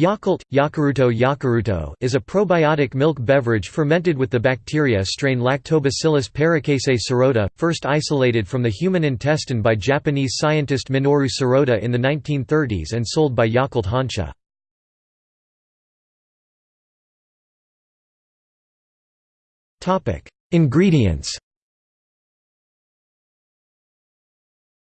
Yakult, Yakuruto Yakuruto is a probiotic milk beverage fermented with the bacteria strain Lactobacillus paracasei Shirota, first isolated from the human intestine by Japanese scientist Minoru Shirota in the 1930s and sold by Yakult Honsha. Ingredients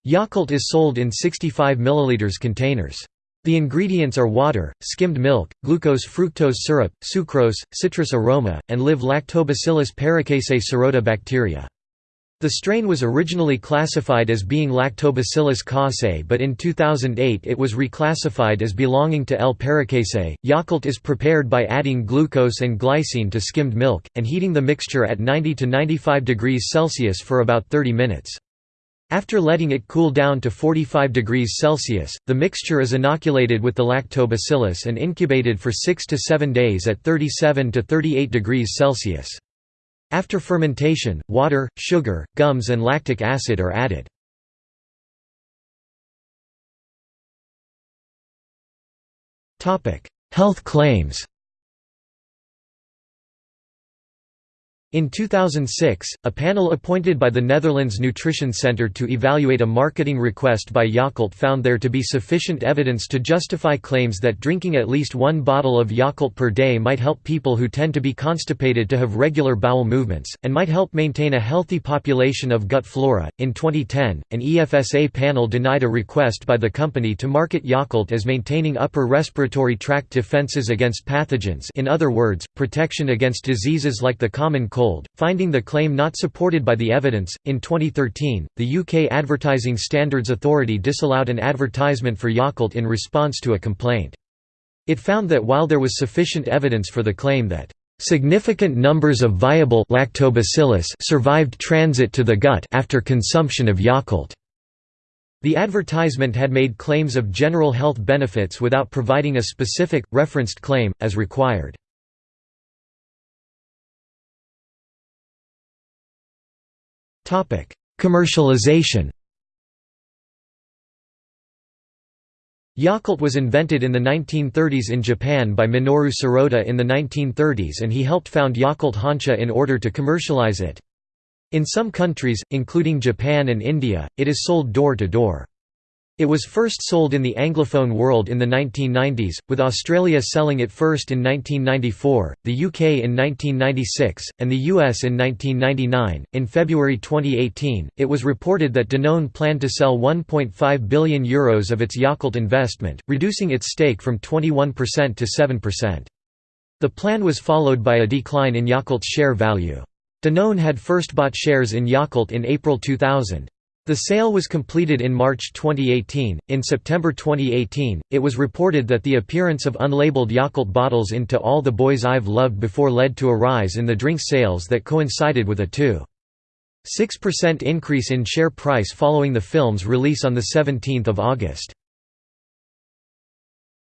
Yakult is sold in 65 ml containers. The ingredients are water, skimmed milk, glucose fructose syrup, sucrose, citrus aroma, and live Lactobacillus paracasei Shirota bacteria. The strain was originally classified as being Lactobacillus casei but in 2008 it was reclassified as belonging to L. paracasei. Yakult is prepared by adding glucose and glycine to skimmed milk, and heating the mixture at 90 to 95 degrees Celsius for about 30 minutes. After letting it cool down to 45 degrees Celsius, the mixture is inoculated with the lactobacillus and incubated for 6 to 7 days at 37 to 38 degrees Celsius. After fermentation, water, sugar, gums and lactic acid are added. Health claims In 2006, a panel appointed by the Netherlands Nutrition Centre to evaluate a marketing request by Yakult found there to be sufficient evidence to justify claims that drinking at least one bottle of Yakult per day might help people who tend to be constipated to have regular bowel movements, and might help maintain a healthy population of gut flora. In 2010, an EFSA panel denied a request by the company to market Yakult as maintaining upper respiratory tract defences against pathogens, in other words, protection against diseases like the common cold finding the claim not supported by the evidence. In 2013, the UK Advertising Standards Authority disallowed an advertisement for Yakult in response to a complaint. It found that while there was sufficient evidence for the claim that significant numbers of viable lactobacillus survived transit to the gut after consumption of Yakult. The advertisement had made claims of general health benefits without providing a specific, referenced claim, as required. Commercialization Yakult was invented in the 1930s in Japan by Minoru Shirota in the 1930s and he helped found Yakult Honsha in order to commercialize it. In some countries, including Japan and India, it is sold door to door. It was first sold in the Anglophone world in the 1990s, with Australia selling it first in 1994, the UK in 1996, and the US in 1999. In February 2018, it was reported that Danone planned to sell 1.5 billion euros of its Yakult investment, reducing its stake from 21% to 7%. The plan was followed by a decline in Yakult's share value. Danone had first bought shares in Yakult in April 2000. The sale was completed in March 2018. In September 2018, it was reported that the appearance of unlabeled Yakult bottles in To All the Boys I've Loved Before led to a rise in the drink sales that coincided with a 2.6% increase in share price following the film's release on 17 August.